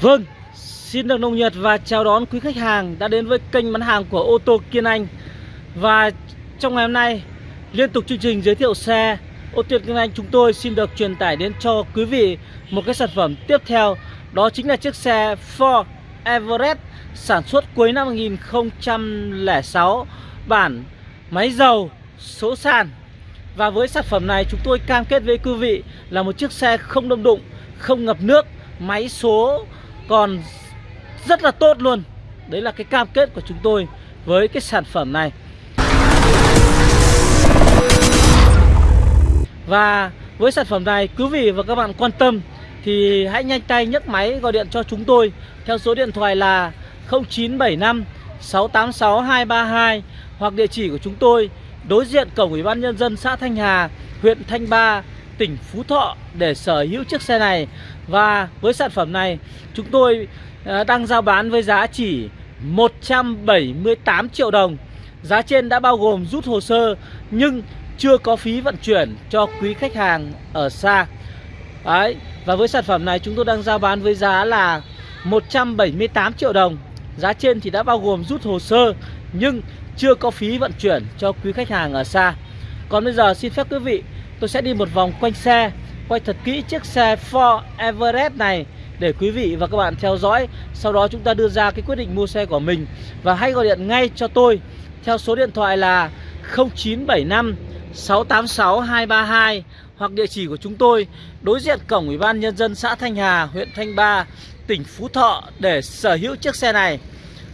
Vâng, xin được nồng nhiệt và chào đón quý khách hàng đã đến với kênh bán hàng của ô tô Kiên Anh. Và trong ngày hôm nay, liên tục chương trình giới thiệu xe ô tô Kiên Anh chúng tôi xin được truyền tải đến cho quý vị một cái sản phẩm tiếp theo Đó chính là chiếc xe Ford Everest sản xuất cuối năm 2006 Bản máy dầu số sàn. Và với sản phẩm này chúng tôi cam kết với quý vị là một chiếc xe không đâm đụng, không ngập nước Máy số còn rất là tốt luôn. Đấy là cái cam kết của chúng tôi với cái sản phẩm này. Và với sản phẩm này quý vị và các bạn quan tâm Thì hãy nhanh tay nhấc máy gọi điện cho chúng tôi Theo số điện thoại là 0975 686 232 Hoặc địa chỉ của chúng tôi đối diện cổng Ủy ban Nhân dân xã Thanh Hà, huyện Thanh Ba, tỉnh Phú Thọ để sở hữu chiếc xe này. Và với sản phẩm này, chúng tôi à, đang giao bán với giá chỉ 178 triệu đồng. Giá trên đã bao gồm rút hồ sơ, nhưng chưa có phí vận chuyển cho quý khách hàng ở xa. Đấy, Và với sản phẩm này chúng tôi đang giao bán với giá là 178 triệu đồng. Giá trên thì đã bao gồm rút hồ sơ, Nhưng chưa có phí vận chuyển cho quý khách hàng ở xa. Còn bây giờ xin phép quý vị Tôi sẽ đi một vòng quanh xe Quay thật kỹ chiếc xe Ford Everest này Để quý vị và các bạn theo dõi. Sau đó chúng ta đưa ra cái quyết định mua xe của mình. Và hãy gọi điện ngay cho tôi Theo số điện thoại là 0975 686 232 Hoặc địa chỉ của chúng tôi Đối diện cổng Ủy ban Nhân dân xã Thanh Hà, huyện Thanh Ba, tỉnh Phú Thọ Để sở hữu chiếc xe này.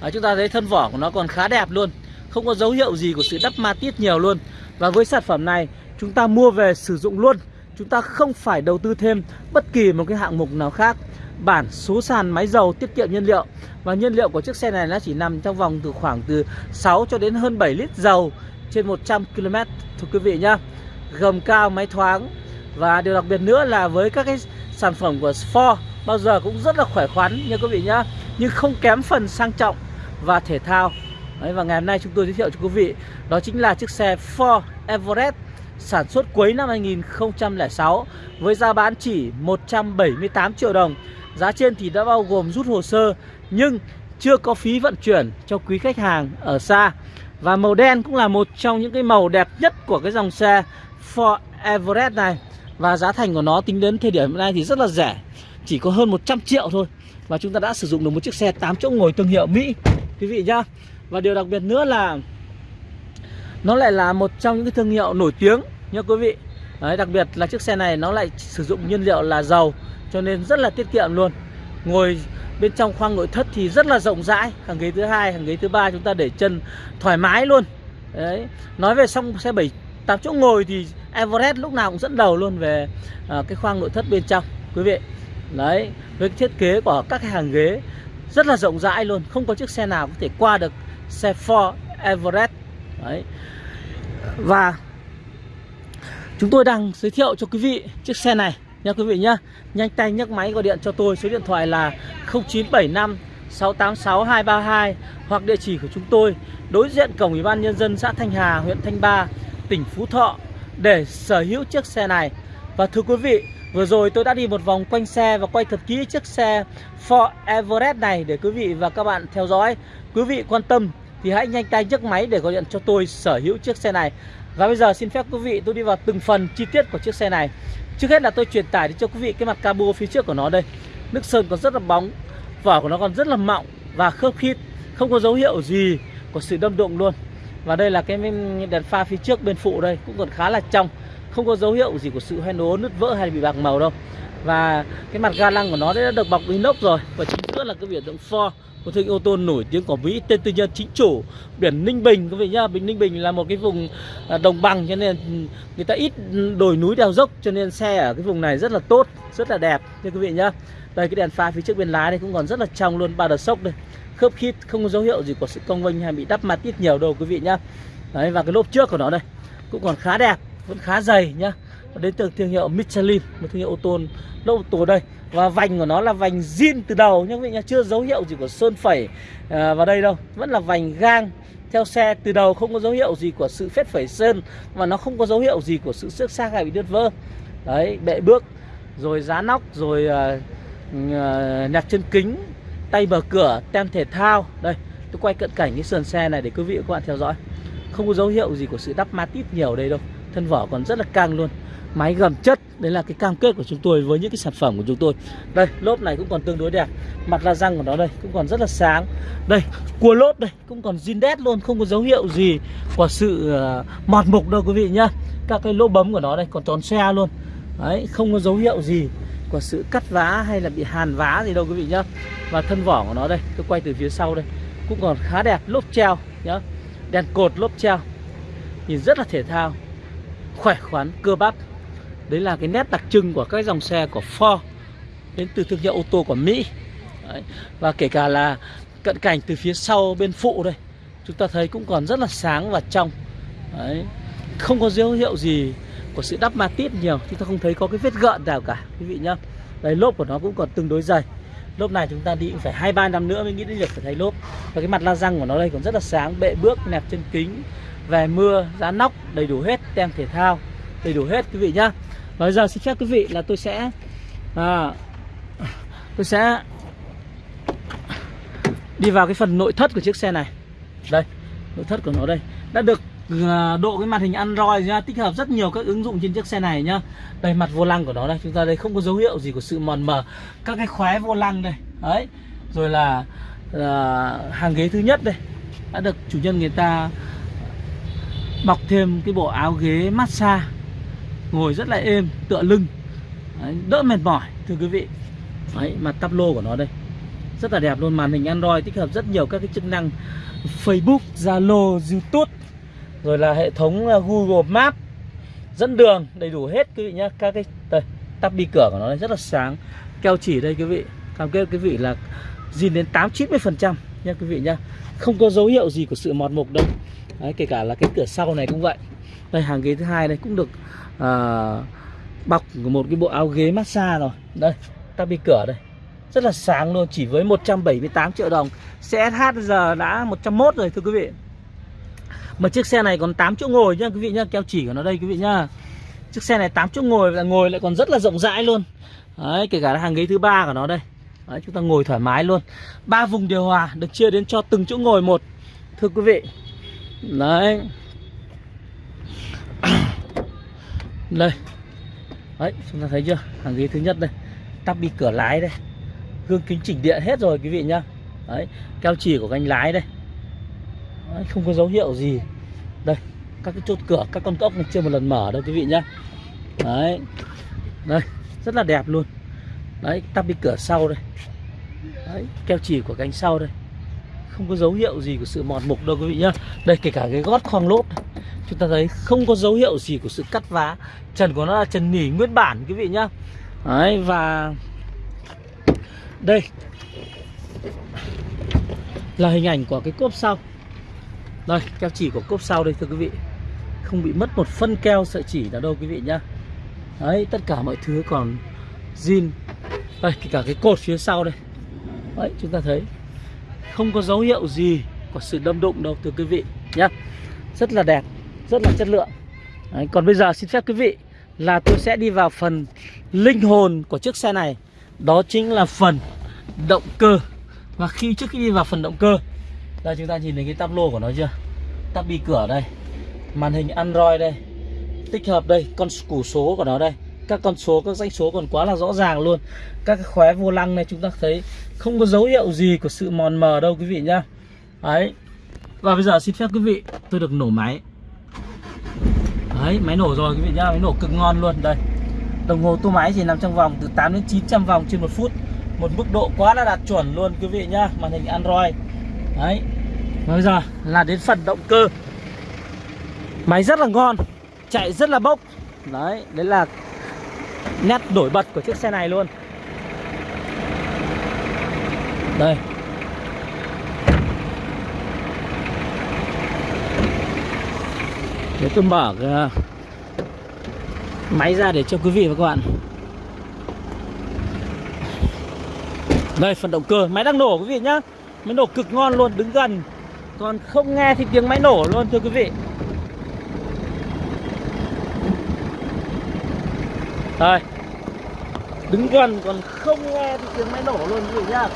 À, Chúng ta thấy thân vỏ của nó còn khá đẹp luôn Không có dấu hiệu gì của sự đắp ma tiết nhiều luôn. Và với sản phẩm này chúng ta mua về sử dụng luôn. Chúng ta không phải đầu tư thêm bất kỳ một cái hạng mục nào khác. Bản số sàn máy dầu tiết kiệm nhiên liệu. Và nhiên liệu của chiếc xe này nó chỉ nằm trong vòng từ khoảng từ 6 cho đến hơn 7 lít dầu trên 100 km Thưa quý vị nhá. Gầm cao máy thoáng. Và điều đặc biệt nữa là với các cái sản phẩm của Ford Bao giờ cũng rất là khỏe khoắn nha quý vị nhá. Nhưng không kém phần sang trọng và thể thao. Đấy, Và ngày hôm nay chúng tôi giới thiệu cho quý vị Đó chính là chiếc xe Ford Everest sản xuất cuối năm 2006 với giá bán chỉ 178 triệu đồng. Giá trên thì đã bao gồm rút hồ sơ nhưng chưa có phí vận chuyển cho quý khách hàng ở xa. Và màu đen cũng là một trong những cái màu đẹp nhất của cái dòng xe Ford Everest này. Và giá thành của nó tính đến thời điểm hiện nay thì rất là rẻ, chỉ có hơn 100 triệu thôi. Và chúng ta đã sử dụng được một chiếc xe 8 chỗ ngồi thương hiệu Mỹ quý vị nhá. Và điều đặc biệt nữa là nó lại là một trong những cái thương hiệu nổi tiếng nha quý vị. Đấy, đặc biệt là chiếc xe này nó lại sử dụng nhiên liệu là dầu cho nên rất là tiết kiệm luôn. Ngồi bên trong khoang nội thất thì rất là rộng rãi hàng ghế thứ hai hàng ghế thứ ba chúng ta để chân thoải mái luôn. Đấy nói về xong xe bảy tám chỗ ngồi thì Everest lúc nào cũng dẫn đầu luôn về à, cái khoang nội thất bên trong quý vị. Đấy với thiết kế của các cái hàng ghế rất là rộng rãi luôn không có chiếc xe nào có thể qua được xe Ford Everest đấy. Và chúng tôi đang giới thiệu cho quý vị chiếc xe này nha quý vị nhá. Nhanh tay nhấc máy gọi điện cho tôi, số điện thoại là 0975 686 232 hoặc địa chỉ của chúng tôi, đối diện cổng ủy ban nhân dân xã Thanh Hà, huyện Thanh Ba, tỉnh Phú Thọ để sở hữu chiếc xe này. Và thưa quý vị, Vừa rồi tôi đã đi một vòng quanh xe và quay thật kỹ chiếc xe Ford Everest này để quý vị và các bạn theo dõi. Quý vị quan tâm thì hãy nhanh tay nhấc máy để gọi điện cho tôi sở hữu chiếc xe này. Và bây giờ xin phép quý vị tôi đi vào từng phần chi tiết của chiếc xe này. Trước hết là tôi truyền tải cho quý vị cái mặt cabo phía trước của nó đây. Nước sơn còn rất là bóng, vỏ của nó còn rất là mọng và khớp khít, không có dấu hiệu gì của sự đâm đụng luôn. Và đây là cái đèn pha phía trước bên phụ đây cũng còn khá là trong không có dấu hiệu gì của sự hoen ố nứt vỡ hay bị bạc màu đâu và cái mặt ga lăng của nó đã được bọc inox rồi và chính nữa là cái biển động Ford một thương ô tô nổi tiếng của Mỹ, tên tư nhân chính chủ, biển Ninh Bình. Quý vị nhá Bình Ninh Bình là một cái vùng à, đồng bằng cho nên người ta ít đồi núi đèo dốc cho nên xe ở cái vùng này rất là tốt, rất là đẹp thưa quý vị nhá. Đây, cái đèn pha phía trước bên lái này cũng còn rất là trong luôn, ba đợt sốc đây. Khớp khít, không có dấu hiệu gì của sự cong vênh hay bị đắp mặt ít nhiều đâu quý vị nhá. Đấy, và cái lốp trước của nó đây cũng còn khá đẹp, vẫn khá dày nhá đến từ thương hiệu Michelin một thương hiệu ô tô lâu tuổi đây. Và vành của nó là vành zin từ đầu nhá quý vị nhá chưa dấu hiệu gì của sơn phẩy à, vào đây đâu. Vẫn là vành gang theo xe từ đầu không có dấu hiệu gì của sự phết phẩy sơn và nó không có dấu hiệu gì của sự xước xác hay bị đứt vỡ. Đấy bệ bước rồi giá nóc rồi uh, uh, Nhạc chân kính Tay mở cửa Tem thể thao. Đây tôi quay cận cảnh cái sườn xe này để quý vị và các bạn theo dõi. Không có dấu hiệu gì của sự đắp ma tít nhiều đây đâu. Thân vỏ còn rất là căng luôn. Máy gầm chất Đấy là cái cam kết của chúng tôi với những cái sản phẩm của chúng tôi. Đây lốp này cũng còn tương đối đẹp. Mặt la răng của nó đây cũng còn rất là sáng. Đây cua lốp đây cũng còn zin đét luôn Không có dấu hiệu gì của sự uh, mọt mục đâu quý vị nhá. Các cái lỗ bấm của nó đây còn tròn xe luôn. Đấy không có dấu hiệu gì của sự cắt vá hay là bị hàn vá gì đâu quý vị nhá. Và thân vỏ của nó đây Tôi quay từ phía sau đây Cũng còn khá đẹp. Lốp treo nhá. Đèn cột lốp treo. Nhìn rất là thể thao. Khỏe khoắn cơ bắp. Đấy là cái nét đặc trưng của các dòng xe của Ford Đến từ thương hiệu ô tô của Mỹ. Đấy. Và kể cả là cận cảnh từ phía sau bên phụ đây Chúng ta thấy cũng còn rất là sáng và trong. Đấy. Không có dấu hiệu gì của sự đắp ma tít nhiều Chúng ta không thấy có cái vết gợn nào cả quý vị nhá. Đấy lốp của nó cũng còn tương đối dày. Lốp này chúng ta đi cũng phải hai ba năm nữa mới nghĩ đến việc phải thay lốp. Và cái mặt la răng của nó đây còn rất là sáng Bệ bước, nẹp chân kính về mưa, giá nóc, đầy đủ hết Tem thể thao, đầy đủ hết quý vị nhá. Và bây giờ xin phép quý vị là tôi sẽ à, Tôi sẽ Đi vào cái phần nội thất của chiếc xe này. Đây, nội thất của nó đây. Đã được à, độ cái màn hình Android nha tích hợp rất nhiều các ứng dụng trên chiếc xe này nhá. Đây mặt vô lăng của nó đây. Chúng ta đây không có dấu hiệu gì của sự mòn mờ. Các cái khóe vô lăng đây. Đấy. Rồi là uh, hàng ghế thứ nhất đây. Đã được chủ nhân người ta bọc thêm cái bộ áo ghế massage. Ngồi rất là êm tựa lưng. Đấy, đỡ mệt mỏi thưa quý vị. Đấy mặt tắp lô của nó đây. Rất là đẹp luôn màn hình Android tích hợp rất nhiều các cái chức năng Facebook, Zalo, YouTube rồi là hệ thống à, Google Maps dẫn đường đầy đủ hết quý vị nhé các cái đây tắp đi cửa của nó rất là sáng. Keo chỉ đây quý vị. Cam kết quý vị là zin đến 8 90 phần trăm nha quý vị nhá. Không có dấu hiệu gì của sự mọt mục đâu. Đấy, kể cả là cái cửa sau này cũng vậy. Đây hàng ghế thứ hai đây cũng được à, bọc một cái bộ áo ghế massage rồi. Đây ta bị cửa đây. Rất là sáng luôn chỉ với 178 triệu đồng. CSH giờ đã 101 rồi thưa quý vị. Mà chiếc xe này còn 8 chỗ ngồi nhá quý vị nhá Keo chỉ của nó đây quý vị nhá. Chiếc xe này 8 chỗ ngồi và ngồi lại còn rất là rộng rãi luôn. Đấy kể cả là hàng ghế thứ ba của nó đây. Đấy chúng ta ngồi thoải mái luôn. Ba vùng điều hòa được chia đến cho từng chỗ ngồi một Thưa quý vị. Đấy. Đây. Đấy chúng ta thấy chưa? Hàng ghế thứ nhất đây. Tắp bi cửa lái đây. Gương kính chỉnh điện hết rồi quý vị nhá. Đấy Keo chỉ của cánh lái đây. Đấy, không có dấu hiệu gì. Đây các cái chốt cửa các con ốc này chưa một lần mở đâu quý vị nhá. Đấy. Đây rất là đẹp luôn. Đấy tắp đi cửa sau đây. Đấy keo chỉ của cánh sau đây không có dấu hiệu gì của sự mòn mục đâu quý vị nhá. Đây, kể cả cái gót khoang lốp chúng ta thấy không có dấu hiệu gì của sự cắt vá. Trần của nó là trần nỉ nguyên bản quý vị nhá. Đấy, và đây là hình ảnh của cái cốp sau. Đây, keo chỉ của cốp sau đây thưa quý vị. Không bị mất một phân keo sợi chỉ nào đâu quý vị nhá. Đấy, tất cả mọi thứ còn zin. Đây, kể cả cái cột phía sau đây. Đấy, chúng ta thấy. Không có dấu hiệu gì của sự đâm đụng đâu thưa quý vị nhé Rất là đẹp Rất là chất lượng. Đấy, Còn bây giờ xin phép quý vị Là tôi sẽ đi vào phần linh hồn của chiếc xe này. Đó chính là phần động cơ. Và khi trước khi đi vào phần động cơ đây chúng ta nhìn thấy cái tắp lô của nó chưa? Tắp bi cửa đây Màn hình Android đây Tích hợp đây Con củ số của nó đây. Các con số, các danh số còn quá là rõ ràng luôn. Các cái khóe vô lăng này chúng ta thấy Không có dấu hiệu gì của sự mòn mờ đâu quý vị nhá. Đấy. Và bây giờ xin phép quý vị Tôi được nổ máy. Đấy máy nổ rồi quý vị nhá Máy nổ cực ngon luôn. Đây. Đồng hồ tua máy chỉ nằm trong vòng từ 8 đến 900 vòng trên một phút. Một mức độ quá là đạt chuẩn luôn quý vị nhá Màn hình Android. Đấy. Bây giờ là đến phần động cơ. Máy rất là ngon Chạy rất là bốc. Đấy, đấy là nét nổi bật của chiếc xe này luôn. Đây. Để tôi mở cái máy ra để cho quý vị và các bạn. Đây, phần động cơ, Máy đang nổ quý vị nhá. Máy nổ cực ngon luôn, đứng gần. Còn không nghe thì tiếng máy nổ luôn, thưa quý vị. Đây. Đứng gần còn không nghe thì tiếng máy nổ luôn quý vị nhá.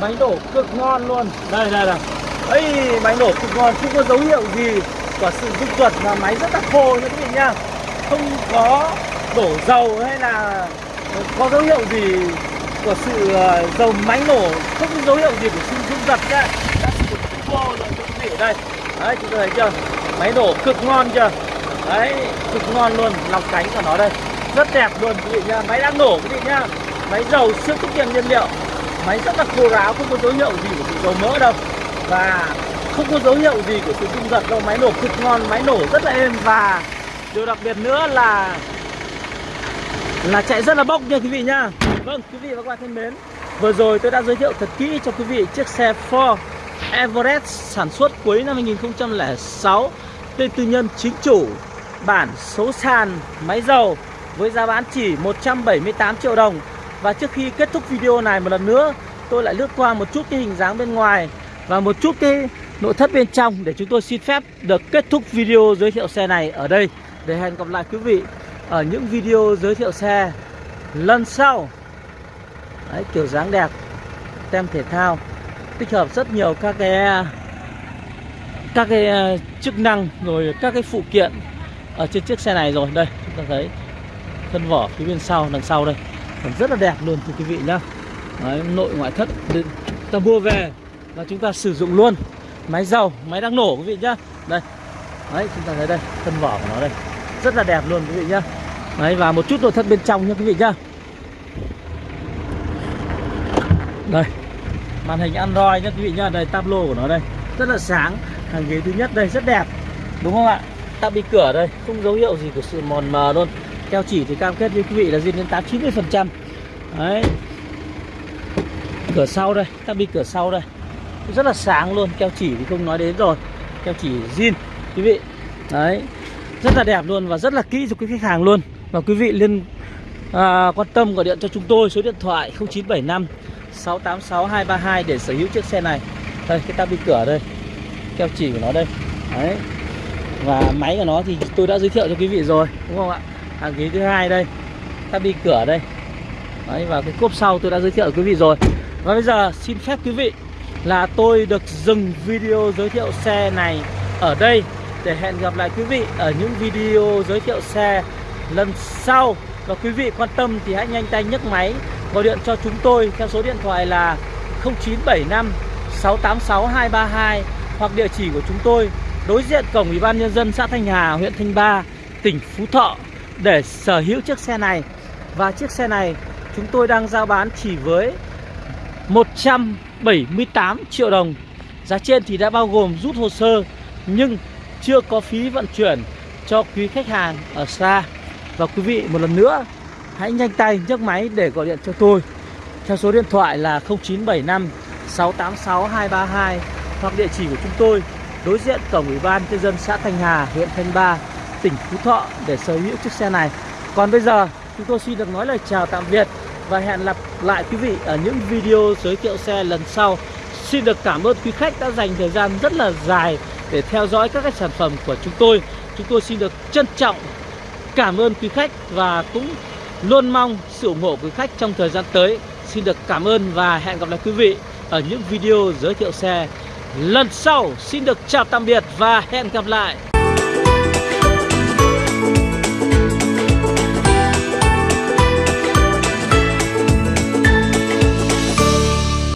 Máy nổ cực ngon luôn. Đây đây này ấy máy nổ cực ngon. Không có dấu hiệu gì của sự rung giật mà máy rất là khô nha quý vị nhá. Không có đổ dầu hay là có dấu hiệu gì của sự ờ, dầu máy nổ. Không có dấu hiệu gì của sự rung giật nhá đã sử dụng khô rồi, quý vị ở đây. Đấy, chúng ta thấy chưa? Máy nổ cực ngon chưa? Đấy, cực ngon luôn. Lòng cánh của nó đây rất đẹp luôn. Quý vị nhá, máy đang nổ, quý vị nhá. Máy dầu siêu tiết kiệm nhiên liệu. Máy rất là khô ráo, không có dấu hiệu gì của sự dầu mỡ đâu. Và không có dấu hiệu gì của sự rung giật đâu. Máy nổ cực ngon, máy nổ rất là êm. Và điều đặc biệt nữa là là chạy rất là bốc nha quý vị nhá. Vâng quý vị và các bạn thân mến, vừa rồi tôi đã giới thiệu thật kỹ cho quý vị chiếc xe Ford Everest sản xuất cuối năm 2006 tên tư nhân chính chủ, bản số sàn, máy dầu với giá bán chỉ 178 triệu đồng. Và trước khi kết thúc video này một lần nữa tôi lại lướt qua một chút cái hình dáng bên ngoài và một chút cái nội thất bên trong để chúng tôi xin phép được kết thúc video giới thiệu xe này ở đây. Để hẹn gặp lại quý vị ở những video giới thiệu xe lần sau. Đấy, kiểu dáng đẹp tem thể thao tích hợp rất nhiều các cái các cái ờ, chức năng rồi các cái phụ kiện ở trên chiếc xe này rồi. Đây chúng ta thấy thân vỏ phía bên sau đằng sau đây. Còn rất là đẹp luôn thưa quý vị nhá. Đấy, nội ngoại thất ta mua về và chúng ta sử dụng luôn. Máy dầu máy đang nổ quý vị nhá. Đây. Đấy chúng ta thấy đây thân vỏ của nó đây. Rất là đẹp luôn quý vị nhá. Đấy và một chút nội thất bên trong nhá quý vị nhá. Đây. Màn hình android nhá quý vị nhá. Đây tablo của nó đây. Rất là sáng. Hàng ghế thứ nhất đây rất đẹp. Đúng không ạ? Tạm bị cửa đây không dấu hiệu gì của sự mòn mờ luôn keo chỉ thì cam kết với quý vị là zin đến tám chín mươi phần trăm. Đấy. Cửa sau đây tạm cửa sau đây. Rất là sáng luôn keo chỉ thì không nói đến rồi. Keo chỉ zin quý vị. Đấy. Rất là đẹp luôn và rất là kỹ cho quý khách hàng luôn. Và quý vị liên à, quan tâm gọi điện cho chúng tôi số điện thoại 0975 686 232 để sở hữu chiếc xe này. Đây cái tabi cửa đây. Keo chỉ của nó đây. Đấy. Và máy của nó thì tôi đã giới thiệu cho quý vị rồi đúng không ạ? Hàng ghế thứ hai đây. Tabi cửa đây. Đấy và cái cốp sau tôi đã giới thiệu quý vị rồi. Và bây giờ xin phép quý vị là tôi được dừng video giới thiệu xe này ở đây để hẹn gặp lại quý vị ở những video giới thiệu xe lần sau. Và quý vị quan tâm thì hãy nhanh tay nhấc máy gọi điện cho chúng tôi theo số điện thoại là 0975 686 232 hoặc địa chỉ của chúng tôi đối diện cổng Ủy ban nhân dân xã Thanh Hà, huyện Thanh Ba, tỉnh Phú Thọ để sở hữu chiếc xe này. Và chiếc xe này chúng tôi đang giao bán chỉ với 178 triệu đồng. Giá trên thì đã bao gồm rút hồ sơ nhưng chưa có phí vận chuyển cho quý khách hàng ở xa. Và quý vị một lần nữa hãy nhanh tay nhấc máy để gọi điện cho tôi theo số điện thoại là 0975 686 232 hoặc địa chỉ của chúng tôi đối diện cổng ủy ban nhân dân xã Thanh Hà, huyện Thanh Ba, tỉnh Phú Thọ để sở hữu chiếc xe này. Còn bây giờ, chúng tôi xin được nói lời chào tạm biệt và hẹn gặp lại quý vị ở những video giới thiệu xe lần sau. Xin được cảm ơn quý khách đã dành thời gian rất là dài để theo dõi các cái sản phẩm của chúng tôi. Chúng tôi xin được trân trọng cảm ơn quý khách và cũng luôn mong sự ủng hộ quý khách trong thời gian tới. Xin được cảm ơn và hẹn gặp lại quý vị ở những video giới thiệu xe lần sau. Xin được chào tạm biệt và hẹn gặp lại.